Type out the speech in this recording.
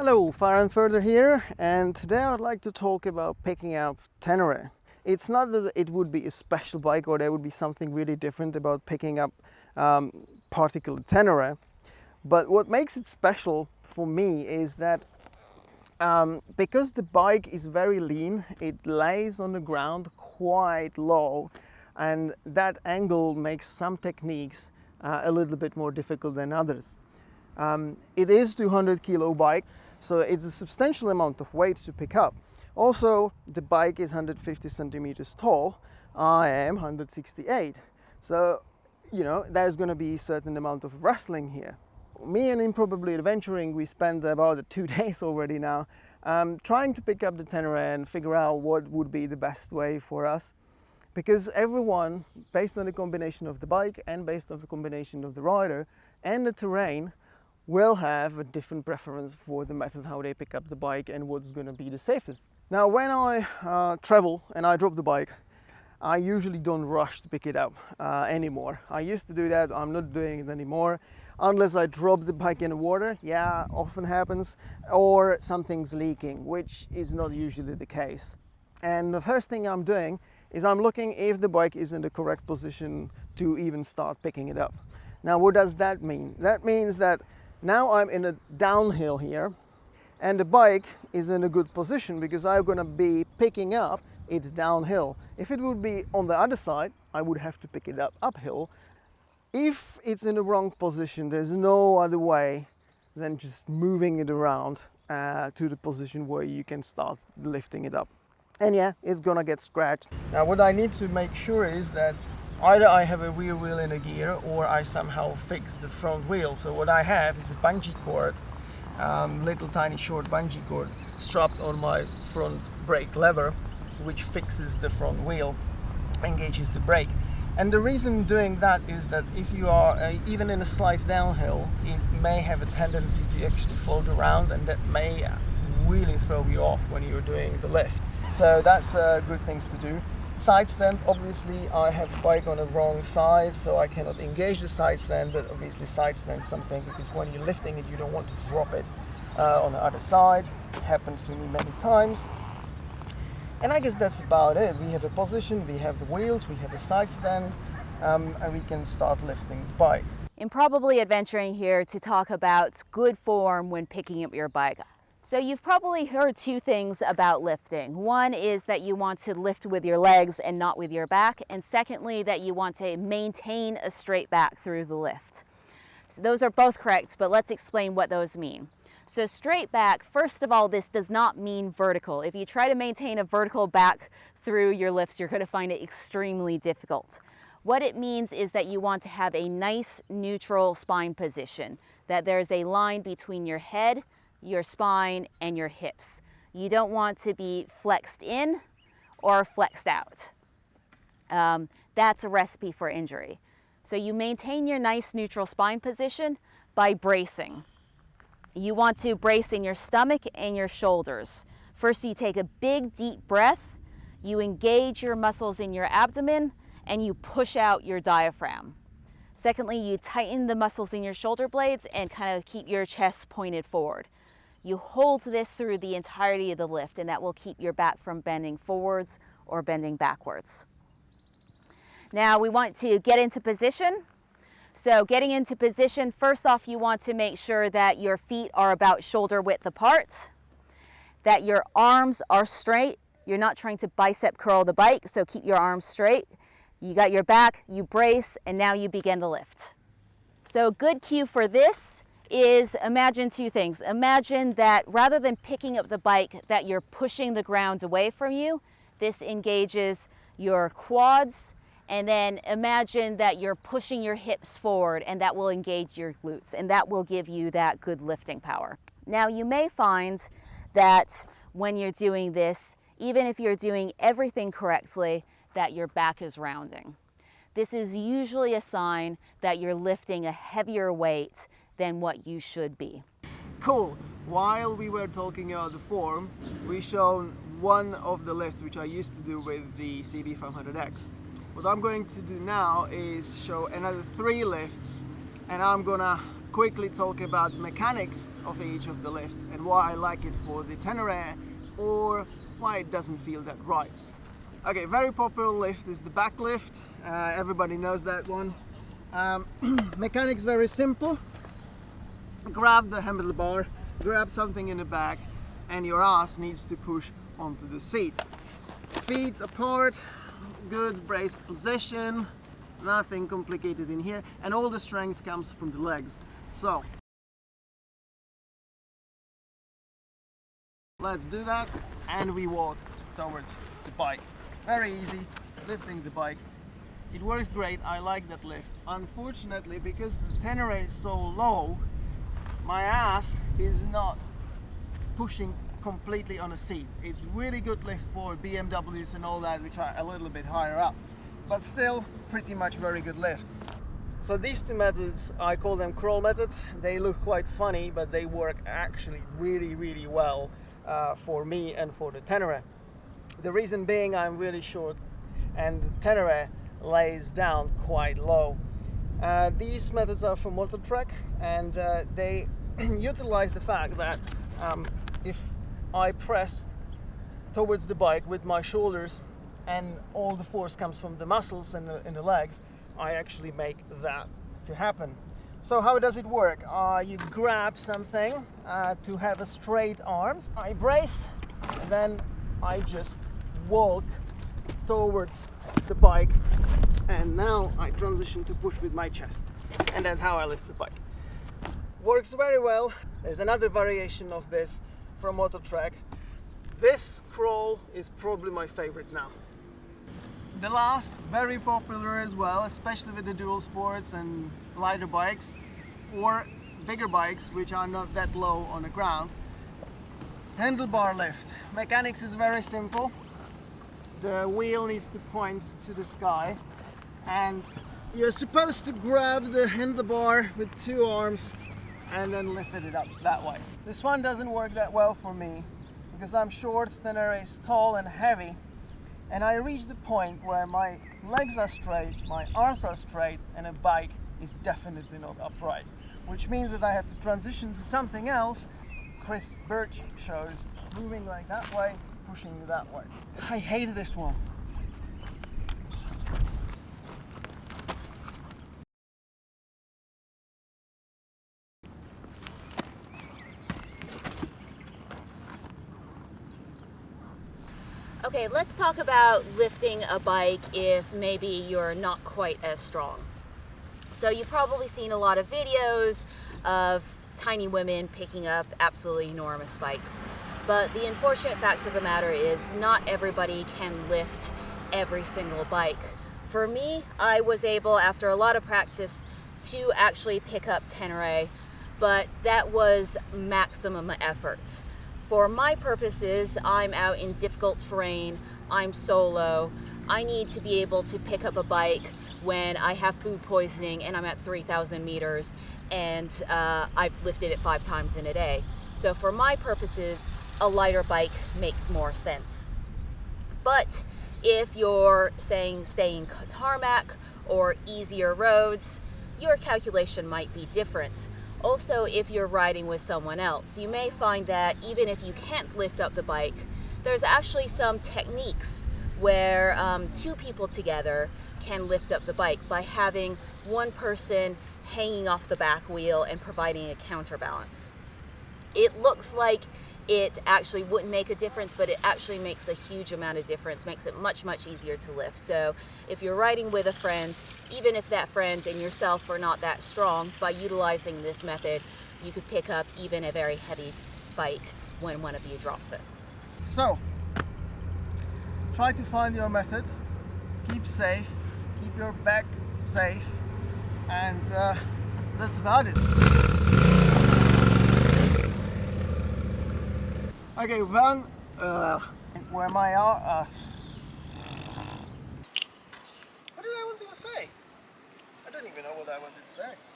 Hello, Farhan Further here, and today I'd like to talk about picking up Tenere. It's not that it would be a special bike or there would be something really different about picking up um, particular Tenere, but what makes it special for me is that um, because the bike is very lean, it lays on the ground quite low and that angle makes some techniques uh, a little bit more difficult than others. Um, it is 200 kilo bike, so it's a substantial amount of weight to pick up. Also, the bike is 150 centimeters tall. I am 168. So, you know, there's going to be a certain amount of wrestling here. Me and Improbably Adventuring, we spent about two days already now um, trying to pick up the Tenere and figure out what would be the best way for us. Because everyone, based on the combination of the bike and based on the combination of the rider and the terrain, will have a different preference for the method how they pick up the bike and what's going to be the safest. Now when I uh, travel and I drop the bike I usually don't rush to pick it up uh, anymore. I used to do that, I'm not doing it anymore. Unless I drop the bike in the water, yeah, often happens, or something's leaking, which is not usually the case. And the first thing I'm doing is I'm looking if the bike is in the correct position to even start picking it up. Now, what does that mean? That means that now I'm in a downhill here and the bike is in a good position because I'm going to be picking up it downhill. If it would be on the other side, I would have to pick it up uphill. If it's in the wrong position, there's no other way than just moving it around uh, to the position where you can start lifting it up. And yeah, it's gonna get scratched. Now what I need to make sure is that Either I have a rear wheel in a gear or I somehow fix the front wheel. So what I have is a bungee cord, um, little tiny short bungee cord strapped on my front brake lever which fixes the front wheel, engages the brake. And the reason doing that is that if you are even in a slight downhill, it may have a tendency to actually float around and that may really throw you off when you're doing the lift. So that's uh, good things to do. Side stand, obviously I have the bike on the wrong side, so I cannot engage the side stand, but obviously side stand is something because when you're lifting it, you don't want to drop it uh, on the other side. It happens to me many times. And I guess that's about it. We have a position, we have the wheels, we have a side stand, um, and we can start lifting the bike. Improbably adventuring here to talk about good form when picking up your bike. So you've probably heard two things about lifting. One is that you want to lift with your legs and not with your back. And secondly, that you want to maintain a straight back through the lift. So those are both correct, but let's explain what those mean. So straight back, first of all, this does not mean vertical. If you try to maintain a vertical back through your lifts, you're gonna find it extremely difficult. What it means is that you want to have a nice neutral spine position, that there's a line between your head, your spine, and your hips. You don't want to be flexed in or flexed out. Um, that's a recipe for injury. So you maintain your nice neutral spine position by bracing. You want to brace in your stomach and your shoulders. First, you take a big deep breath, you engage your muscles in your abdomen, and you push out your diaphragm. Secondly, you tighten the muscles in your shoulder blades and kind of keep your chest pointed forward. You hold this through the entirety of the lift and that will keep your back from bending forwards or bending backwards. Now we want to get into position. So getting into position, first off you want to make sure that your feet are about shoulder width apart, that your arms are straight. You're not trying to bicep curl the bike, so keep your arms straight. You got your back, you brace, and now you begin the lift. So good cue for this is imagine two things. Imagine that rather than picking up the bike that you're pushing the ground away from you, this engages your quads and then imagine that you're pushing your hips forward and that will engage your glutes and that will give you that good lifting power. Now you may find that when you're doing this, even if you're doing everything correctly, that your back is rounding. This is usually a sign that you're lifting a heavier weight than what you should be. Cool. While we were talking about the form, we shown one of the lifts which I used to do with the CB500X. What I'm going to do now is show another three lifts and I'm gonna quickly talk about the mechanics of each of the lifts and why I like it for the Tenere or why it doesn't feel that right. Okay, very popular lift is the back lift. Uh, everybody knows that one. Um, mechanics very simple. Grab the handlebar, grab something in the back and your ass needs to push onto the seat. Feet apart, good braced position, nothing complicated in here and all the strength comes from the legs. So let's do that and we walk towards the bike. Very easy, lifting the bike. It works great, I like that lift. Unfortunately, because the Tenere is so low, my ass is not pushing completely on a seat. It's really good lift for BMWs and all that, which are a little bit higher up, but still pretty much very good lift. So these two methods, I call them crawl methods. They look quite funny, but they work actually really, really well uh, for me and for the Tenere. The reason being I'm really short and the Tenere lays down quite low. Uh, these methods are from Mototrek and uh, they utilize the fact that um, if I press towards the bike with my shoulders and all the force comes from the muscles and the, in the legs, I actually make that to happen. So how does it work? Uh, you grab something uh, to have a straight arms. I brace, and then I just walk towards the bike, and now I transition to push with my chest. And that's how I lift the bike. Works very well. There's another variation of this from Mototrek. This crawl is probably my favorite now. The last, very popular as well, especially with the dual sports and lighter bikes or bigger bikes which are not that low on the ground. Handlebar lift. Mechanics is very simple. The wheel needs to point to the sky and you're supposed to grab the handlebar with two arms and then lifted it up that way. This one doesn't work that well for me because I'm short, Tenere is tall and heavy and I reach the point where my legs are straight, my arms are straight, and a bike is definitely not upright. Which means that I have to transition to something else. Chris Birch shows moving like that way, pushing that way. I hate this one. Okay, let's talk about lifting a bike if maybe you're not quite as strong. So you've probably seen a lot of videos of tiny women picking up absolutely enormous bikes. But the unfortunate fact of the matter is not everybody can lift every single bike. For me, I was able, after a lot of practice, to actually pick up Tenere, but that was maximum effort. For my purposes, I'm out in difficult terrain, I'm solo, I need to be able to pick up a bike when I have food poisoning and I'm at 3,000 meters and uh, I've lifted it five times in a day. So for my purposes, a lighter bike makes more sense. But if you're saying staying tarmac or easier roads, your calculation might be different. Also, if you're riding with someone else, you may find that even if you can't lift up the bike, there's actually some techniques where um, two people together can lift up the bike by having one person hanging off the back wheel and providing a counterbalance. It looks like it actually wouldn't make a difference, but it actually makes a huge amount of difference, makes it much, much easier to lift. So if you're riding with a friend, even if that friend and yourself are not that strong, by utilizing this method, you could pick up even a very heavy bike when one of you drops it. So, try to find your method, keep safe, keep your back safe, and uh, that's about it. Okay, one, uh, where my are, uh, what did I want to say? I don't even know what I wanted to say.